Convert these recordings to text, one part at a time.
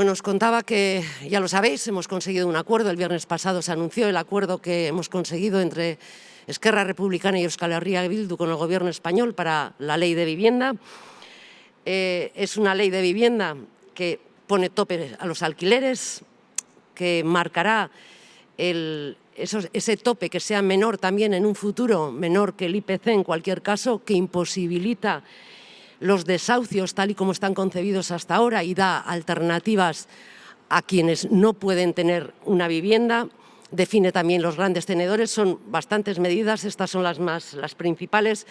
Bueno, os contaba que, ya lo sabéis, hemos conseguido un acuerdo. El viernes pasado se anunció el acuerdo que hemos conseguido entre Esquerra Republicana y Euskal Herria Bildu con el Gobierno español para la ley de vivienda. Eh, es una ley de vivienda que pone tope a los alquileres, que marcará ese tope que sea menor también en un futuro, menor que el IPC en cualquier caso, que imposibilita los desahucios tal y como están concebidos hasta ahora y da alternativas a quienes no pueden tener una vivienda, define también los grandes tenedores, son bastantes medidas, estas son las, más, las principales.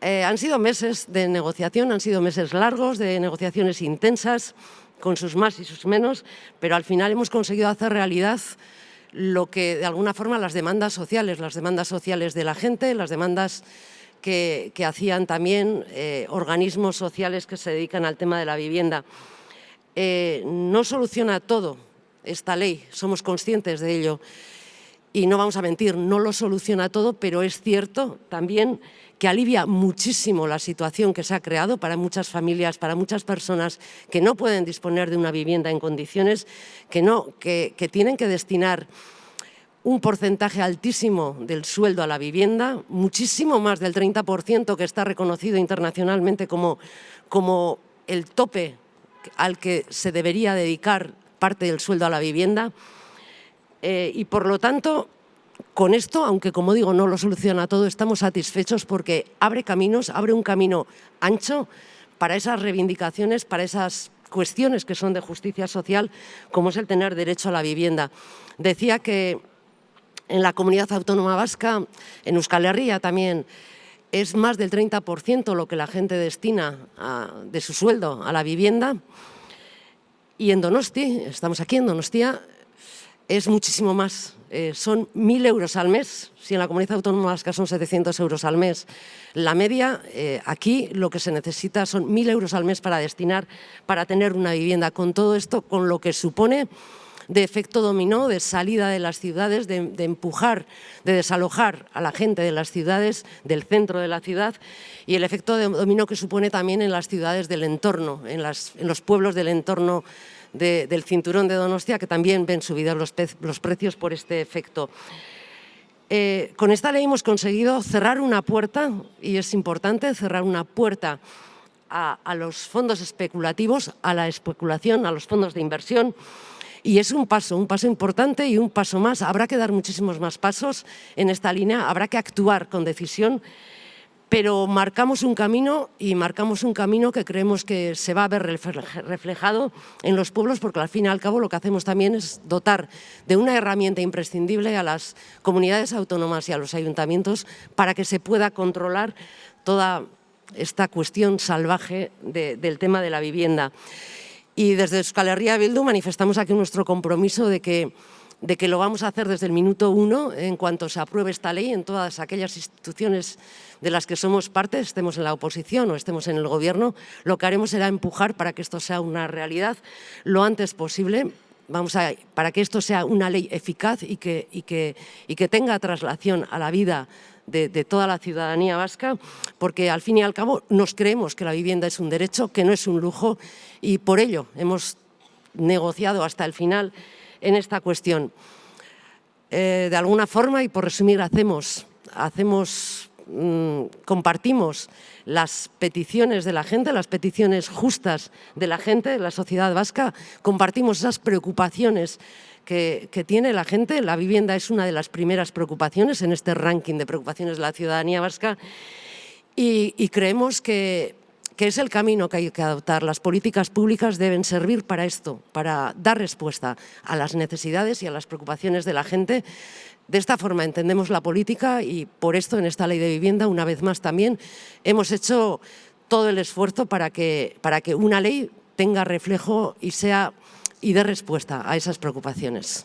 Eh, han sido meses de negociación, han sido meses largos, de negociaciones intensas, con sus más y sus menos, pero al final hemos conseguido hacer realidad lo que de alguna forma las demandas sociales, las demandas sociales de la gente, las demandas que, hacían también eh, organismos sociales que se dedican al tema de la vivienda. Eh, no soluciona todo esta ley, somos conscientes de ello y no vamos a mentir, no lo soluciona todo, pero es cierto también que alivia muchísimo la situación que se ha creado para muchas familias, para muchas personas que no pueden disponer de una vivienda en condiciones, que, no, que, tienen que destinar un porcentaje altísimo del sueldo a la vivienda, muchísimo más del 30% que está reconocido internacionalmente como, como el tope al que se debería dedicar parte del sueldo a la vivienda, eh, y por lo tanto, con esto, aunque como digo no lo soluciona todo, estamos satisfechos porque abre caminos, abre un camino ancho para esas reivindicaciones, para esas cuestiones que son de justicia social, como es el tener derecho a la vivienda. Decía que en la comunidad autónoma vasca, en Euskal Herria también, es más del 30% lo que la gente destina de su sueldo a la vivienda. Y en Donosti, estamos aquí en Donostia, es muchísimo más. Eh, son 1.000 euros al mes, si en la comunidad autónoma vasca son 700 euros al mes. La media, eh, aquí lo que se necesita son 1.000 euros al mes para destinar, para tener una vivienda. Con todo esto, con lo que supone de efecto dominó, de salida de las ciudades, de, empujar, de desalojar a la gente de las ciudades, del centro de la ciudad, y el efecto dominó que supone también en las ciudades del entorno, en, los pueblos del entorno del cinturón de Donostia, que también ven subidos los, precios por este efecto. Eh, con esta ley hemos conseguido cerrar una puerta, y es importante cerrar una puerta a, los fondos especulativos, a la especulación, a los fondos de inversión, y es un paso, un paso importante y un paso más. Habrá que dar muchísimos más pasos en esta línea, habrá que actuar con decisión pero marcamos un camino y marcamos un camino que creemos que se va a ver reflejado en los pueblos porque al fin y al cabo lo que hacemos también es dotar de una herramienta imprescindible a las comunidades autónomas y a los ayuntamientos para que se pueda controlar toda esta cuestión salvaje del tema de la vivienda. Y desde Euskal Herria Bildu manifestamos aquí nuestro compromiso de que de que lo vamos a hacer desde el minuto uno en cuanto se apruebe esta ley en todas aquellas instituciones de las que somos parte, estemos en la oposición o estemos en el gobierno, lo que haremos será empujar para que esto sea una realidad lo antes posible, vamos a, para que esto sea una ley eficaz y que, y que, y que tenga traslación a la vida de, toda la ciudadanía vasca, porque al fin y al cabo nos creemos que la vivienda es un derecho, que no es un lujo, y por ello hemos negociado hasta el final en esta cuestión. Eh, de alguna forma, y por resumir, hacemos, hacemos mm, compartimos las peticiones de la gente, las peticiones justas de la gente, de la sociedad vasca, compartimos esas preocupaciones que, tiene la gente. La vivienda es una de las primeras preocupaciones en este ranking de preocupaciones de la ciudadanía vasca y creemos que que es el camino que hay que adoptar. Las políticas públicas deben servir para esto, para dar respuesta a las necesidades y a las preocupaciones de la gente. De esta forma entendemos la política y por esto en esta ley de vivienda, una vez más también, hemos hecho todo el esfuerzo para que, para que una ley tenga reflejo y, sea, y dé respuesta a esas preocupaciones.